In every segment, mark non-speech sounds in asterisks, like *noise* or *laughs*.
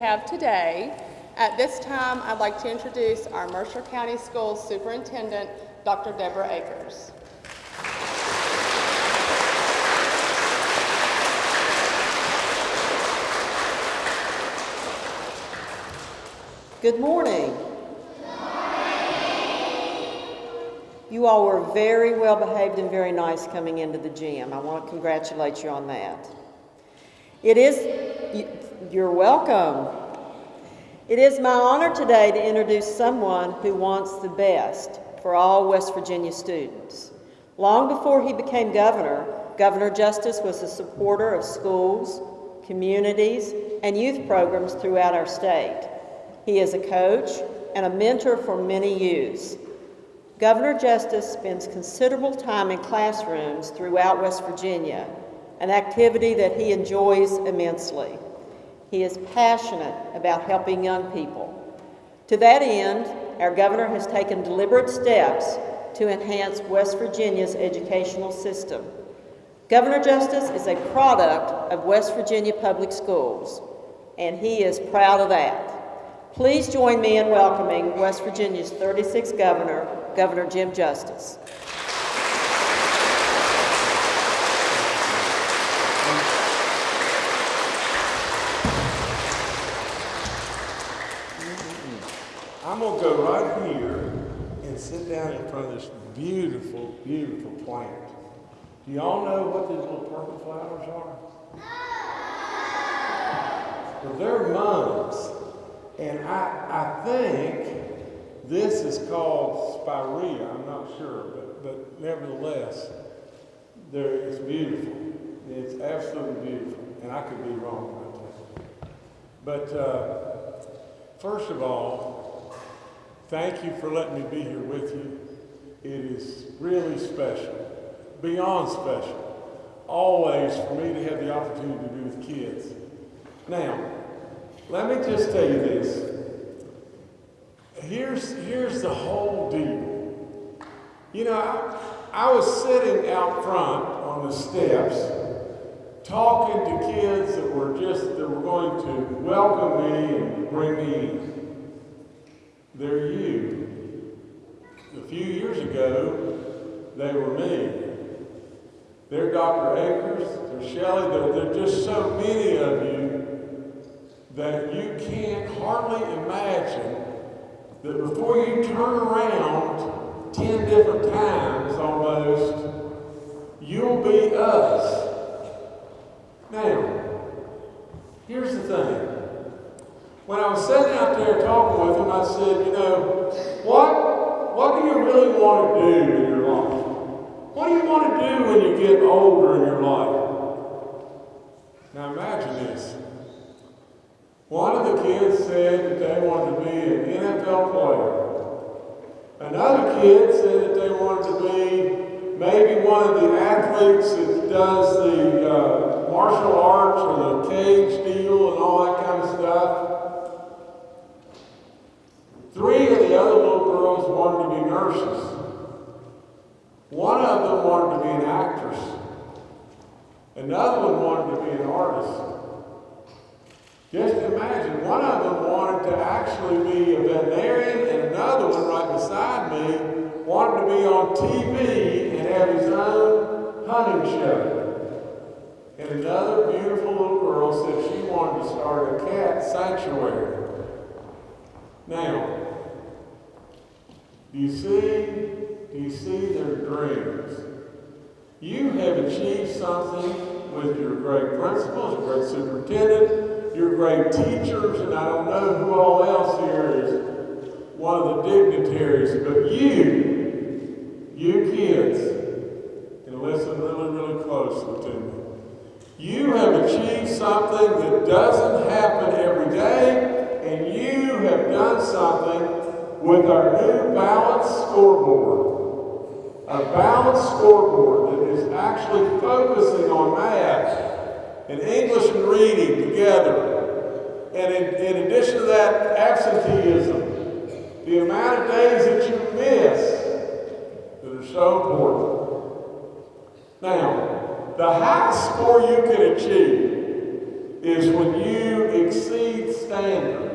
have today. At this time, I'd like to introduce our Mercer County Schools Superintendent, Dr. Deborah Akers. Good morning. You all were very well behaved and very nice coming into the gym. I want to congratulate you on that. It is, you're welcome. It is my honor today to introduce someone who wants the best for all West Virginia students. Long before he became governor, Governor Justice was a supporter of schools, communities, and youth programs throughout our state. He is a coach and a mentor for many youths. Governor Justice spends considerable time in classrooms throughout West Virginia, an activity that he enjoys immensely. He is passionate about helping young people. To that end, our governor has taken deliberate steps to enhance West Virginia's educational system. Governor Justice is a product of West Virginia Public Schools, and he is proud of that. Please join me in welcoming West Virginia's 36th governor, Governor Jim Justice. I'm gonna go right here and sit down in front of this beautiful, beautiful plant. Do y'all know what these little purple flowers are? Well, they're mums, and I, I think this is called spirea. I'm not sure, but, but nevertheless, there, it's beautiful. It's absolutely beautiful, and I could be wrong about that. But uh, First of all, thank you for letting me be here with you. It is really special, beyond special, always for me to have the opportunity to be with kids. Now, let me just tell you this. Here's, here's the whole deal. You know, I, I was sitting out front on the steps talking to kids that were just that were going to welcome me and bring me. They're you. A few years ago, they were me. They're Dr. Akers, they're Shelley, they're, they're just so many of you that you can't hardly imagine that before you turn around 10 different times almost, you'll be us. Now, here's the thing. When I was sitting out there talking with him, I said, you know, what, what do you really want to do in your life? What do you want to do when you get older in your life? Now imagine this. One of the kids said that they wanted to be an NFL player. Another kid said that they wanted to be maybe one of the athletes that does the uh, martial arts or the cage deal and all that kind of stuff. Three of the other little girls wanted to be nurses. One of them wanted to be an actress. Another one wanted to be an artist. Just imagine, one of them wanted to actually be a veterinarian, and another one right beside me wanted to be on TV and have his own hunting show. And another beautiful little girl said she wanted to start a cat sanctuary. Now, do you see, do you see their dreams? You have achieved something with your great principals, your great superintendent, your great teachers, and I don't know who all else here is one of the dignitaries, but you, you kids, and listen really, really closely to me. You have achieved something that doesn't happen with our new balanced scoreboard. A balanced scoreboard that is actually focusing on math and English and reading together. And in, in addition to that, absenteeism, the amount of days that you miss that are so important. Now, the highest score you can achieve is when you exceed standards.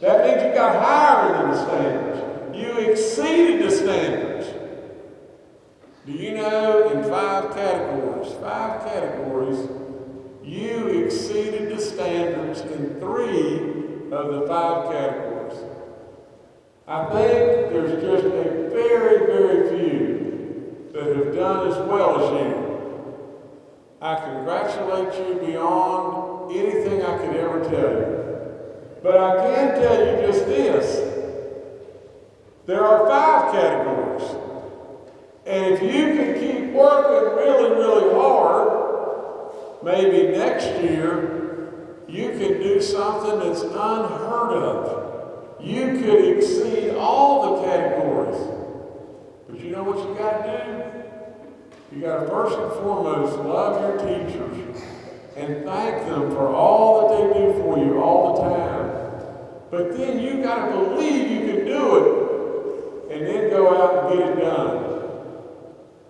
That means you got higher than the standards. You exceeded the standards. Do you know in five categories, five categories, you exceeded the standards in three of the five categories? I think there's just a very, very few that have done as well as you. I congratulate you beyond anything I could ever tell you. But I can tell you just this. There are five categories. And if you can keep working really, really hard, maybe next year you can do something that's unheard of. You could exceed all the categories. But you know what you got to do? You got to first and foremost love your teachers and thank them for all that they do for you all the time. But then you got to believe you can do it and then go out and get it done.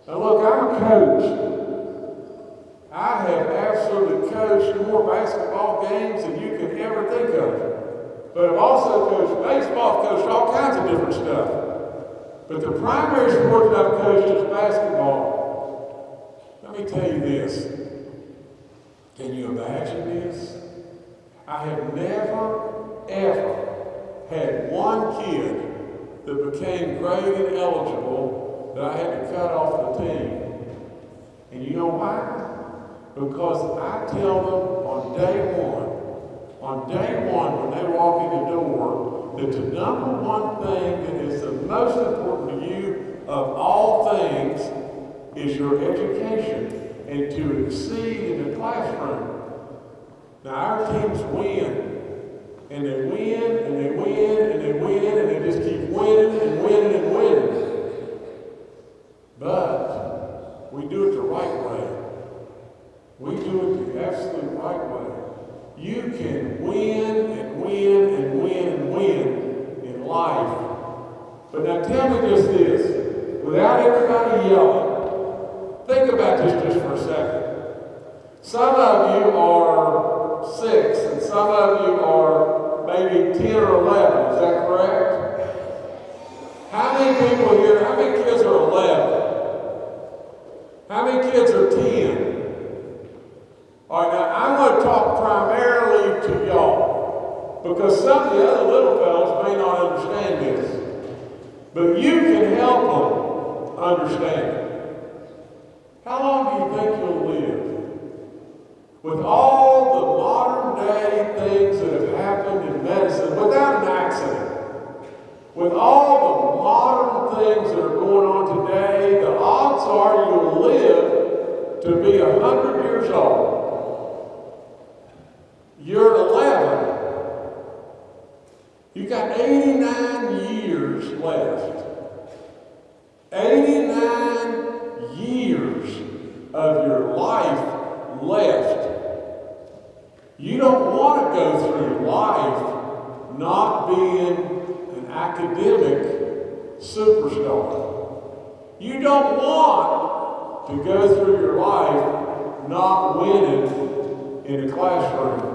Now look, I'm a coach. I have absolutely coached more basketball games than you can ever think of. But I've also coached baseball, coached all kinds of different stuff. But the primary sport that I've coached is basketball. Let me tell you this. Can you imagine this? I have never, ever had one kid that became graded eligible that I had to cut off the team. And you know why? Because I tell them on day one, on day one when they walk in the door, that the number one thing that is the most important to you of all things is your education and to exceed in the classroom. Now our teams win. And they win and they win and they win and they just keep winning and winning and winning. But we do it the right way. We do it the absolute right way. You can win and win and win and win in life. But now tell me just this, without everybody yelling, think about this just for a second. Some of you are six, and some of you are maybe 10 or 11. Is that correct? How many people here, how many kids are 11? How many kids are 10? All right, now I'm going to talk primarily to y'all because some of the other little fellows may not understand this. But you can help them understand. How long do you think you'll live? With all left. You don't want to go through life not being an academic superstar. You don't want to go through your life not winning in a classroom.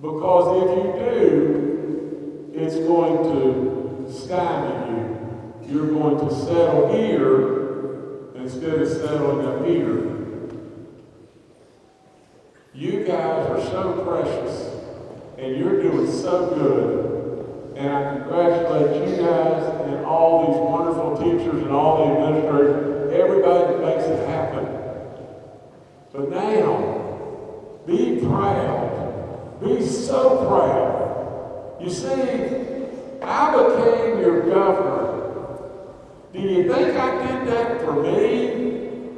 Because if you do, it's going to stymie you. You're going to settle here instead of settling up here. You guys are so precious, and you're doing so good. And I congratulate you guys and all these wonderful teachers and all the administrators, everybody that makes it happen. But now, be proud. Be so proud. You see, I became your governor. Do you think I did that for me?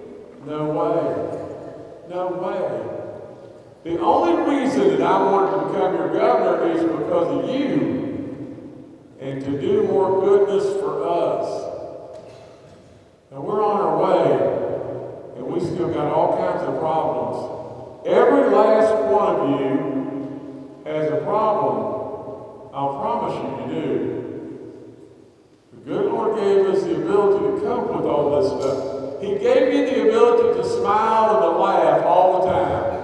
No way. No way. The only reason that I wanted to become your governor is because of you and to do more goodness for us. Now we're on our way and we still got all kinds of problems. Every last one of you has a problem. I'll promise you you do. The good Lord gave us the ability to cope with all this stuff. He gave you the ability to smile and to laugh all the time.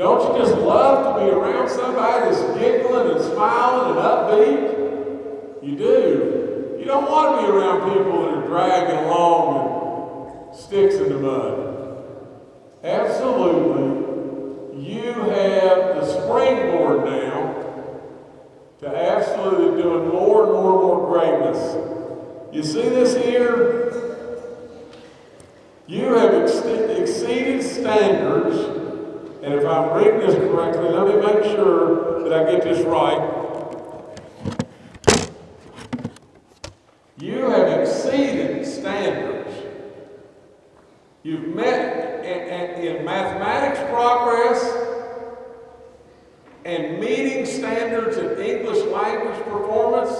Don't you just love to be around somebody that's giggling and smiling and upbeat? You do. You don't want to be around people that are dragging along and sticks in the mud. Absolutely. You have the springboard now to absolutely doing more and more and more greatness. You see this here? You have ex- exceeded standards, and if I'm reading this correctly, let me make sure that I get this right. You have exceeded standards. You've met in, in, in mathematics progress and meeting standards in English language performance,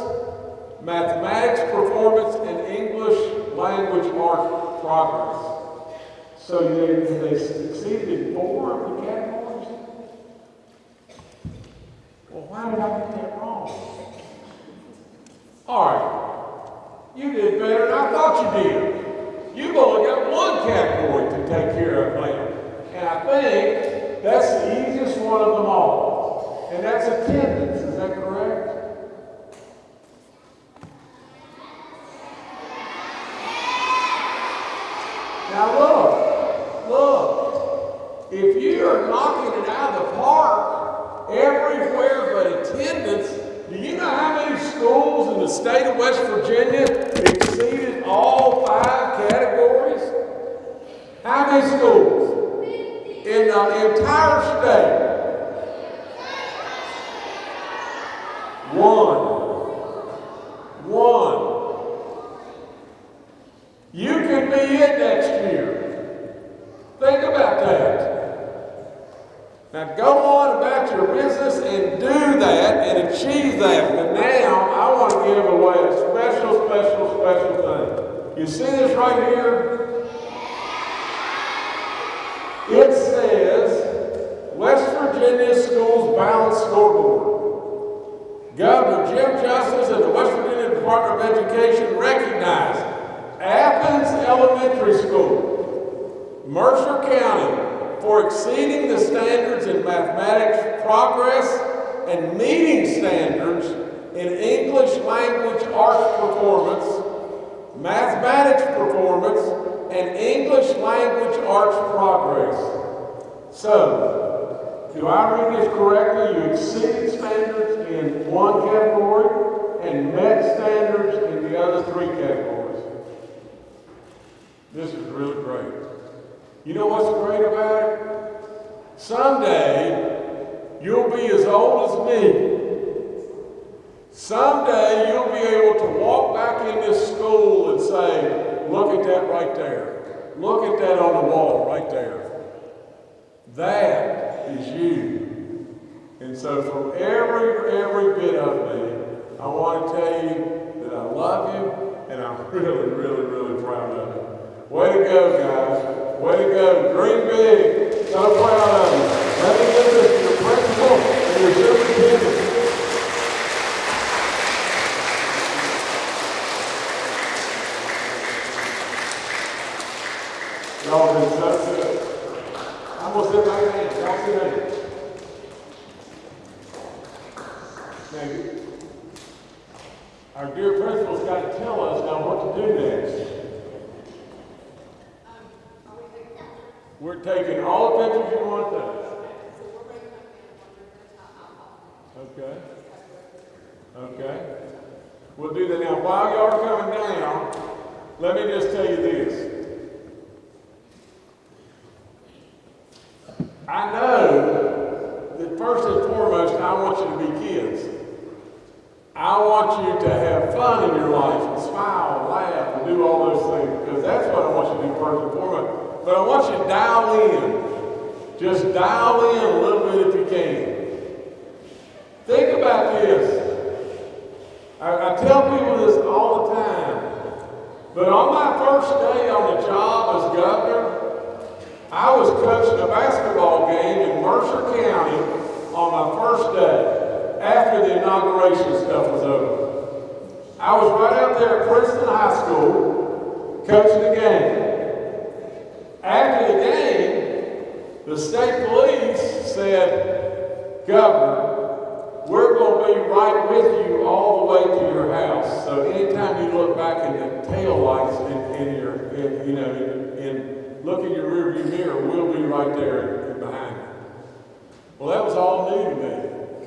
mathematics performance, and English language art progress. So they, they succeeded in four of the categories? Well, why did I get that wrong? All right. You did better than I thought you did. You've only got one category to take care of now. And I think that's the easiest one of them all. And that's attendance. Is that correct? Now look, look. If you are knocking it out of the park everywhere but attendance, do you know how many schools in the state of West Virginia exceeded all five categories? How many schools? In the entire state? One. One. You could be in next year. Think about that. Now go on about your business and do that and achieve that. But now I want to give away a special, special, special thing. You see this right here? It says West Virginia Schools Balance Scoreboard. Governor Jim Justice and the West Virginia Department of Education recognize Athens Elementary School, Mercer County, for exceeding the standards in mathematics progress and meeting standards in English language arts performance, mathematics performance, and English language arts progress. So, do I read this correctly? You exceeded standards in one category and met standards in the other three categories. This is really great. You know what's great about it? Someday, you'll be as old as me. Someday, you'll be able to walk back in this school and say, look at that right there. Look at that on the wall right there. That is you. And so from every, every bit of me, I want to tell you that I love you and I'm *laughs* really, really, really proud of you. Way to go, guys. Dream big. So proud of you. Let me give this to your principal and your superintendent. Y'all been so good. I'm gonna sit back down. Y'all sit down. Now, our dear principal's got to tell us now what to do next. We're taking all the pictures you want to take. Okay. Okay. We'll do that now. While y'all are coming down, let me just tell you this. I know that first and foremost, I want you to be kids. I want you to have fun in your life and smile and laugh and do all those things because that's what Foremost. But I want you to dial in. Just dial in a little bit if you can. Think about this. I, I tell people this all the time. But on my first day on the job as governor, I was coaching a basketball game in Mercer County on my first day after the inauguration stuff was over. I was right out there at Princeton High School coaching the game. After the state police said, Governor, we're going to be right with you all the way to your house. So anytime you look back in the tail lights in, in your, in, you know, in, look in your rearview mirror, we'll be right there behind you. Well, that was all new to me.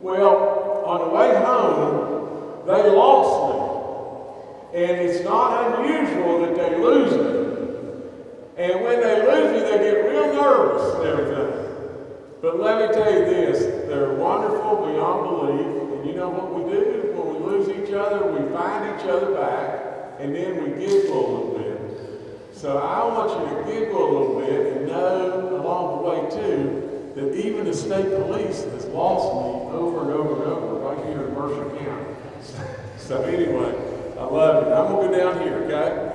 Well, on the way home, they lost me. And it's not unusual that they lose me. And when they lose me, they get real nervous and everything. But let me tell you this, they're wonderful beyond belief. And you know what we do? When we lose each other, we find each other back, and then we giggle a little bit. So I want you to giggle a little bit and know along the way too, that even the state police has lost me over and over and over right here in Mercer County. *laughs* So anyway, I love it. I'm gonna go down here, okay?